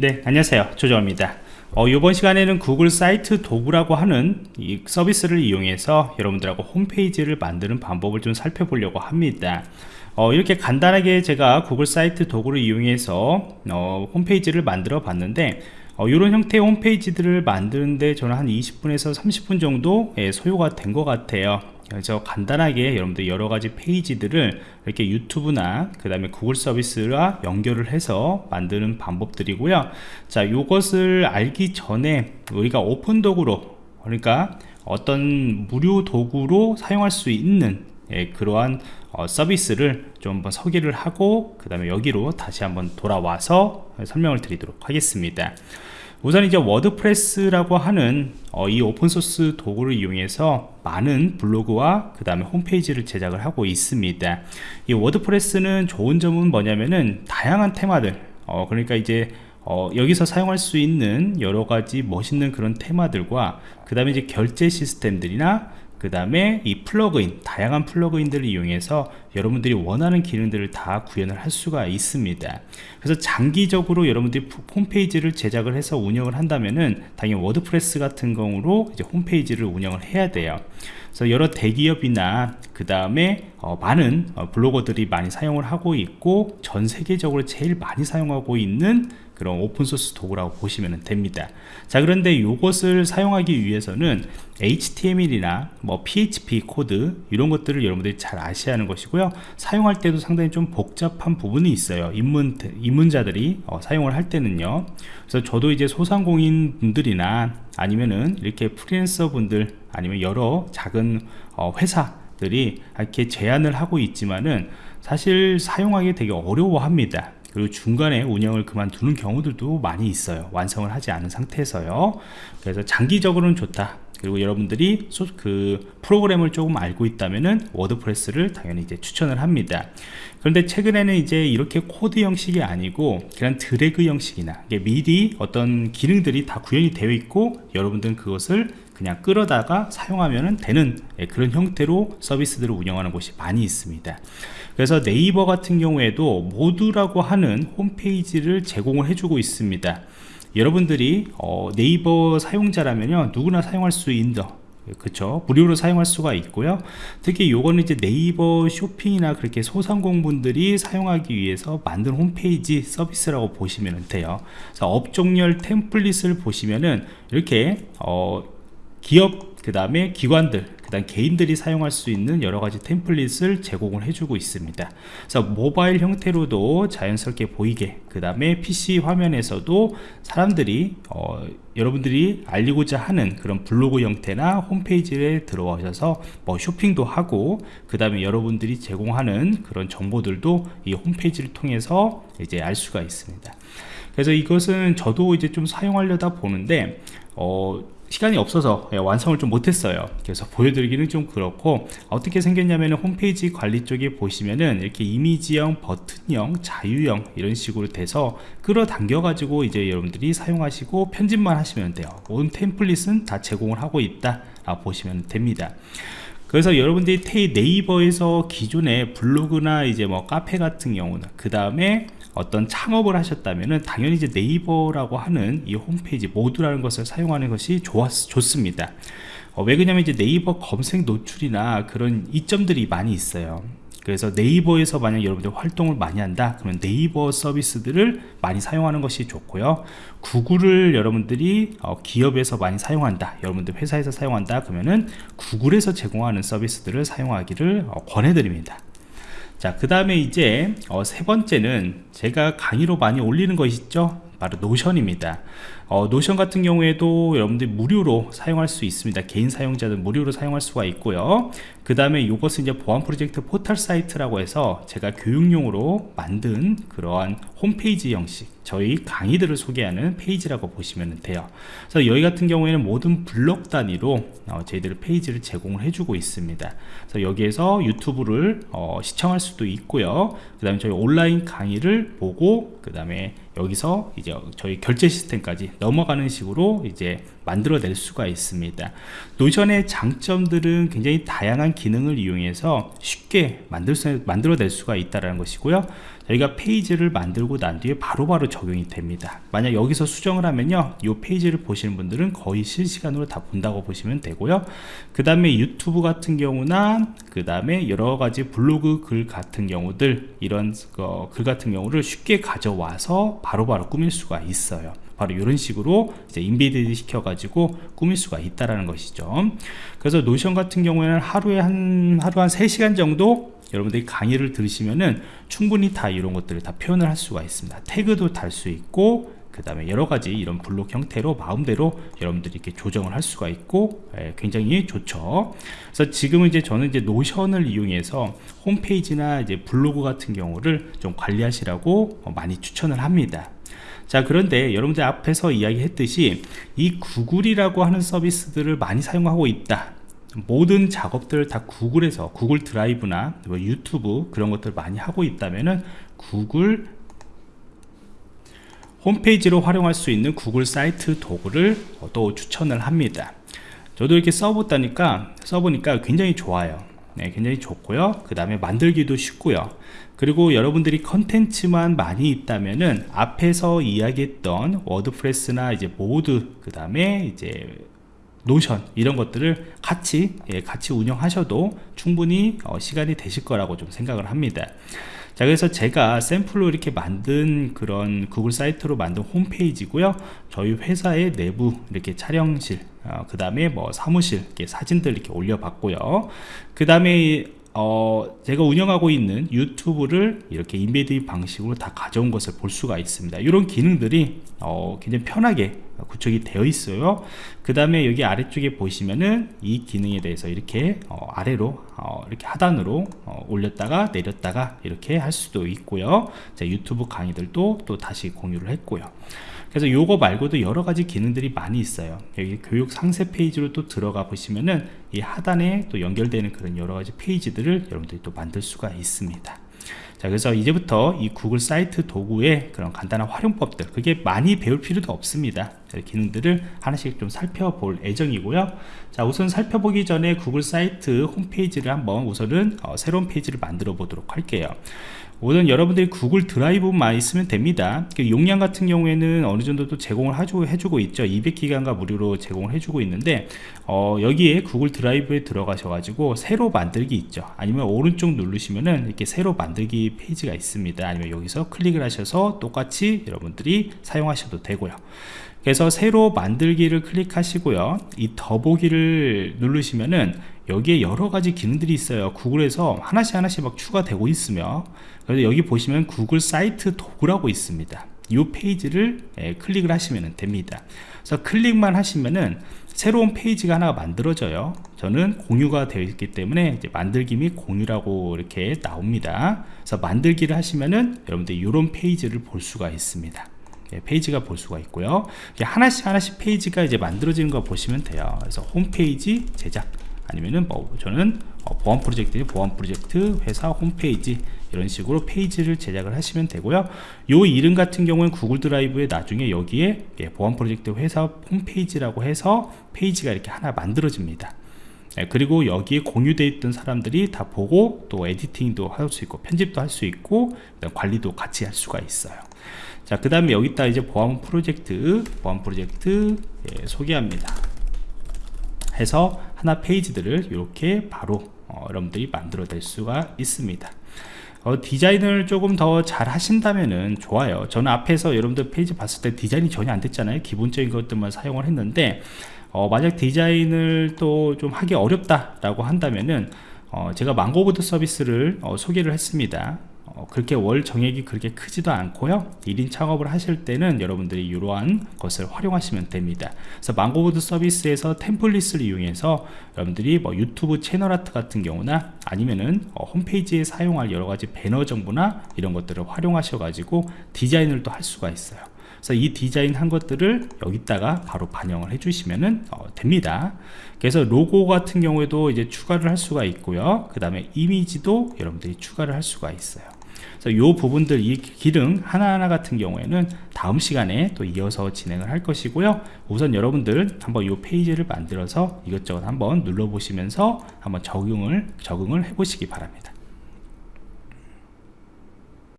네 안녕하세요. 조정입니다. 어, 이번 시간에는 구글 사이트 도구라고 하는 이 서비스를 이용해서 여러분들하고 홈페이지를 만드는 방법을 좀 살펴보려고 합니다. 어, 이렇게 간단하게 제가 구글 사이트 도구를 이용해서 어, 홈페이지를 만들어 봤는데 이런 어, 형태의 홈페이지들을 만드는데 저는 한 20분에서 30분 정도 예, 소요가 된 것 같아요 그래서 간단하게 여러분들 여러 가지 페이지들을 이렇게 유튜브나 그 다음에 구글 서비스와 연결을 해서 만드는 방법들이고요. 자 이것을 알기 전에 우리가 오픈 도구로 그러니까 어떤 무료 도구로 사용할 수 있는 예, 그러한 어, 서비스를 좀 한번 소개를 하고 그 다음에 여기로 다시 한번 돌아와서 설명을 드리도록 하겠습니다 우선 이제 워드프레스라고 하는 어, 이 오픈소스 도구를 이용해서 많은 블로그와 그 다음에 홈페이지를 제작을 하고 있습니다. 이 워드프레스는 좋은 점은 뭐냐면은 다양한 테마들 어, 그러니까 이제 어, 여기서 사용할 수 있는 여러 가지 멋있는 그런 테마들과 그 다음에 이제 결제 시스템들이나 그 다음에 이 플러그인 다양한 플러그인들을 이용해서 여러분들이 원하는 기능들을 다 구현을 할 수가 있습니다. 그래서 장기적으로 여러분들이 홈페이지를 제작을 해서 운영을 한다면은 당연히 워드프레스 같은 경우로 이제 홈페이지를 운영을 해야 돼요. 그래서 여러 대기업이나 그 다음에 어, 많은 어, 블로거들이 많이 사용을 하고 있고 전 세계적으로 제일 많이 사용하고 있는 그런 오픈소스 도구라고 보시면 됩니다. 자 그런데 이것을 사용하기 위해서는 HTML이나 뭐 PHP 코드 이런 것들을 여러분들이 잘 아셔야 하는 것이고요. 사용할 때도 상당히 좀 복잡한 부분이 있어요. 입문, 입문자들이 어, 사용을 할 때는요. 그래서 저도 이제 소상공인 분들이나 아니면은 이렇게 프리랜서 분들 아니면 여러 작은 어, 회사들이 이렇게 제안을 하고 있지만은 사실 사용하기 되게 어려워합니다 그리고 중간에 운영을 그만두는 경우들도 많이 있어요. 완성을 하지 않은 상태에서요. 그래서 장기적으로는 좋다. 그리고 여러분들이 그 프로그램을 조금 알고 있다면은 워드프레스를 당연히 이제 추천을 합니다. 그런데 최근에는 이제 이렇게 코드 형식이 아니고 그냥 드래그 형식이나 미리 어떤 기능들이 다 구현이 되어 있고 여러분들은 그것을 그냥 끌어다가 사용하면 되는 예, 그런 형태로 서비스들을 운영하는 곳이 많이 있습니다. 그래서 네이버 같은 경우에도 모두라고 하는 홈페이지를 제공을 해주고 있습니다. 여러분들이 어, 네이버 사용자라면요 누구나 사용할 수 있는 그쵸? 무료로 사용할 수가 있고요. 특히 요거는 이제 네이버 쇼핑이나 그렇게 소상공분들이 사용하기 위해서 만든 홈페이지 서비스라고 보시면 돼요. 업종열 템플릿을 보시면은 이렇게 어, 기업 그 다음에 기관들 그 다음 개인들이 사용할 수 있는 여러가지 템플릿을 제공을 해주고 있습니다. 그래서 모바일 형태로도 자연스럽게 보이게 그 다음에 PC 화면에서도 사람들이 어, 여러분들이 알리고자 하는 그런 블로그 형태나 홈페이지에 들어오셔서 뭐 쇼핑도 하고 그 다음에 여러분들이 제공하는 그런 정보들도 이 홈페이지를 통해서 이제 알 수가 있습니다. 그래서 이것은 저도 이제 좀 사용하려다 보는데 어, 시간이 없어서 예, 완성을 좀 못했어요. 그래서 보여드리기는 좀 그렇고 어떻게 생겼냐면 홈페이지 관리 쪽에 보시면은 이렇게 이미지형 버튼형 자유형 이런 식으로 돼서 끌어당겨 가지고 이제 여러분들이 사용하시고 편집만 하시면 돼요. 온 템플릿은 다 제공을 하고 있다. 보시면 됩니다. 그래서 여러분들이 네이버에서 기존의 블로그나 이제 뭐 카페 같은 경우는 그 다음에 어떤 창업을 하셨다면 당연히 이제 네이버라고 하는 이 홈페이지 모두라는 것을 사용하는 것이 좋았, 좋습니다. 어, 왜 그러냐면 이제 네이버 검색 노출이나 그런 이점들이 많이 있어요. 그래서 네이버에서 만약 여러분들 활동을 많이 한다 그러면 네이버 서비스들을 많이 사용하는 것이 좋고요. Google을 여러분들이 어, 기업에서 많이 사용한다 여러분들 회사에서 사용한다 그러면은 Google에서 제공하는 서비스들을 사용하기를 어, 권해드립니다 자 그 다음에 이제 어, 세 번째는 제가 강의로 많이 올리는 거 있죠? 바로 Notion입니다. 어, Notion 같은 경우에도 여러분들이 무료로 사용할 수 있습니다. 개인 사용자들 무료로 사용할 수가 있고요 그 다음에 이것은 이제 보안 프로젝트 포털 사이트라고 해서 제가 교육용으로 만든 그러한 홈페이지 형식 저희 강의들을 소개하는 페이지라고 보시면 돼요. 그래서 여기 같은 경우에는 모든 블록 단위로 어, 저희들 페이지를 제공을 해주고 있습니다. 그래서 여기에서 YouTube를 어, 시청할 수도 있고요. 그 다음에 저희 온라인 강의를 보고 그 다음에 여기서 이제 저희 결제 시스템까지 넘어가는 식으로 이제 만들어낼 수가 있습니다. Notion의 장점들은 굉장히 다양한 기능을 이용해서 쉽게 만들 수, 만들어낼 수가 있다는 것이고요. 여기가 페이지를 만들고 난 뒤에 바로 바로 적용이 됩니다. 만약 여기서 수정을 하면요 이 페이지를 보시는 분들은 거의 실시간으로 다 본다고 보시면 되고요. 그 다음에 유튜브 같은 경우나 그 다음에 여러가지 블로그 글 같은 경우들 이런 어, 글 같은 경우를 쉽게 가져와서 바로바로 꾸밀 수가 있어요 바로 이런 식으로 이제 embedded 시켜 가지고 꾸밀 수가 있다라는 것이죠. 그래서 Notion 같은 경우에는 하루에 한 하루 한 3시간 정도 여러분들이 강의를 들으시면은 충분히 다 이런 것들을 다 표현을 할 수가 있습니다. 태그도 달 수 있고 그 다음에 여러가지 이런 블록 형태로 마음대로 여러분들이 이렇게 조정을 할 수가 있고 예, 굉장히 좋죠. 그래서 지금은 이제 저는 이제 노션을 이용해서 홈페이지나 이제 블로그 같은 경우를 좀 관리하시라고 많이 추천을 합니다. 자 그런데 여러분들 앞에서 이야기했듯이 이 구글이라고 하는 서비스들을 많이 사용하고 있다. 모든 작업들을 다 구글에서 구글 드라이브나 뭐 유튜브 그런 것들 많이 하고 있다면은 구글 홈페이지로 활용할 수 있는 구글 사이트 도구를 또 추천을 합니다. 저도 이렇게 써보다니까 써보니까 굉장히 좋아요. 네, 굉장히 좋고요. 그 다음에 만들기도 쉽고요. 그리고 여러분들이 컨텐츠만 많이 있다면은 앞에서 이야기했던 WordPress나 이제 Moodle 그 다음에 이제 Notion 이런 것들을 같이 예, 같이 운영하셔도 충분히 어, 시간이 되실 거라고 좀 생각을 합니다 자 그래서 제가 샘플로 이렇게 만든 그런 구글 사이트로 만든 홈페이지고요. 저희 회사의 내부 이렇게 촬영실 어, 그 다음에 뭐 사무실 이렇게 사진들 이렇게 올려봤고요. 그 다음에 어, 제가 운영하고 있는 유튜브를 이렇게 인베드 방식으로 다 가져온 것을 볼 수가 있습니다. 이런 기능들이 어, 굉장히 편하게 구축이 되어 있어요. 그 다음에 여기 아래쪽에 보시면은 이 기능에 대해서 이렇게 어, 아래로 어, 이렇게 하단으로 어, 올렸다가 내렸다가 이렇게 할 수도 있고요. 자, 유튜브 강의들도 또 다시 공유를 했고요 그래서 요거 말고도 여러 가지 기능들이 많이 있어요. 여기 교육 상세 페이지로 또 들어가 보시면은 이 하단에 또 연결되는 그런 여러 가지 페이지들을 여러분들이 또 만들 수가 있습니다. 자 그래서 이제부터 이 구글 사이트 도구의 그런 간단한 활용법들 그게 많이 배울 필요도 없습니다. 기능들을 하나씩 좀 살펴볼 예정이고요. 자 우선 살펴보기 전에 구글 사이트 홈페이지를 한번 우선은 어, 새로운 페이지를 만들어 보도록 할게요 우선 여러분들이 구글 드라이브만 있으면 됩니다. 그 용량 같은 경우에는 어느 정도 또 제공을 해주고 있죠. 200기가가 무료로 제공을 해주고 있는데 어, 여기에 구글 드라이브에 들어가셔 가지고 새로 만들기 있죠. 아니면 오른쪽 누르시면은 이렇게 새로 만들기 페이지가 있습니다. 아니면 여기서 클릭을 하셔서 똑같이 여러분들이 사용하셔도 되고요. 그래서 새로 만들기를 클릭하시고요. 이 더보기를 누르시면은 여기에 여러 가지 기능들이 있어요. 구글에서 하나씩 하나씩 막 추가되고 있으며 그래서 여기 보시면 구글 사이트 도구라고 있습니다. 이 페이지를 예, 클릭을 하시면 됩니다. 그래서 클릭만 하시면은 새로운 페이지가 하나 만들어져요. 저는 공유가 되어 있기 때문에 만들기 및 공유라고 이렇게 나옵니다. 그래서 만들기를 하시면은 여러분들 이런 페이지를 볼 수가 있습니다. 예, 페이지가 볼 수가 있고요. 하나씩 하나씩 페이지가 이제 만들어지는 거 보시면 돼요. 그래서 홈페이지 제작 아니면은 뭐 저는 어, 보안 프로젝트 보안 프로젝트 회사 홈페이지 이런 식으로 페이지를 제작을 하시면 되고요. 요 이름 같은 경우는 Google Drive에 나중에 여기에 예, 보안 프로젝트 회사 홈페이지라고 해서 페이지가 이렇게 하나 만들어집니다. 예, 그리고 여기에 공유되어 있던 사람들이 다 보고 또 editing도 할 수 있고 편집도 할 수 있고 관리도 같이 할 수가 있어요. 자 그 다음에 여기다 이제 보안 프로젝트 보안 프로젝트 예, 소개합니다 해서 하나 페이지들을 이렇게 바로 어, 여러분들이 만들어낼 수가 있습니다. 어, 디자인을 조금 더 잘 하신다면은 좋아요. 저는 앞에서 여러분들 페이지 봤을 때 디자인이 전혀 안 됐잖아요. 기본적인 것들만 사용을 했는데 어, 만약 디자인을 또 좀 하기 어렵다 라고 한다면은 어, 제가 망고보드 서비스를 어, 소개를 했습니다. 어, 그렇게 월 정액이 그렇게 크지도 않고요. 1인 창업을 하실 때는 여러분들이 이러한 것을 활용하시면 됩니다. 그래서 망고보드 서비스에서 template을 이용해서 여러분들이 뭐 유튜브 채널 아트 같은 경우나 아니면은 어, 홈페이지에 사용할 여러가지 배너 정보나 이런 것들을 활용하셔 가지고 디자인을 또 할 수가 있어요. 그래서 이 디자인 한 것들을 여기다가 바로 반영을 해주시면 어, 됩니다. 그래서 로고 같은 경우에도 이제 추가를 할 수가 있고요. 그 다음에 이미지도 여러분들이 추가를 할 수가 있어요 그래서 이 부분들 이 기능 하나하나 같은 경우에는 다음 시간에 또 이어서 진행을 할 것이고요. 우선 여러분들 한번 이 페이지를 만들어서 이것저것 한번 눌러 보시면서 한번 적용을 적응을 해 보시기 바랍니다